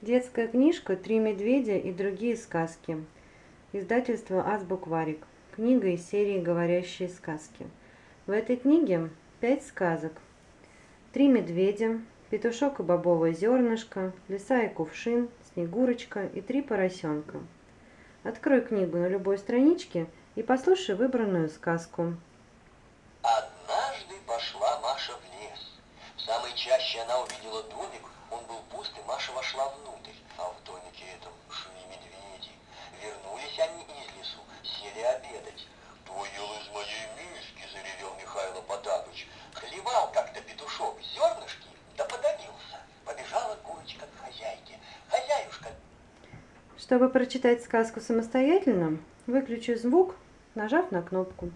Детская книжка «Три медведя и другие сказки». Издательство Азбукварик. Книга из серии «Говорящие сказки». В этой книге пять сказок. Три медведя, петушок и бобовое зернышко, лиса и кувшин, снегурочка и три поросенка. Открой книгу на любой страничке и послушай выбранную сказку. Однажды пошла Маша в лес. В самой чаще она увидела домик, Маша вошла внутрь. А в домике этом шли медведи. Вернулись они из лесу, сели обедать. «Кто ел из моей миски?» – заревел Михайло Потапыч. Хлевал как-то петушок зернышки, да подавился. Побежала курочка к хозяйке. Хозяюшка, Чтобы прочитать сказку самостоятельно, выключи звук, нажав на кнопку.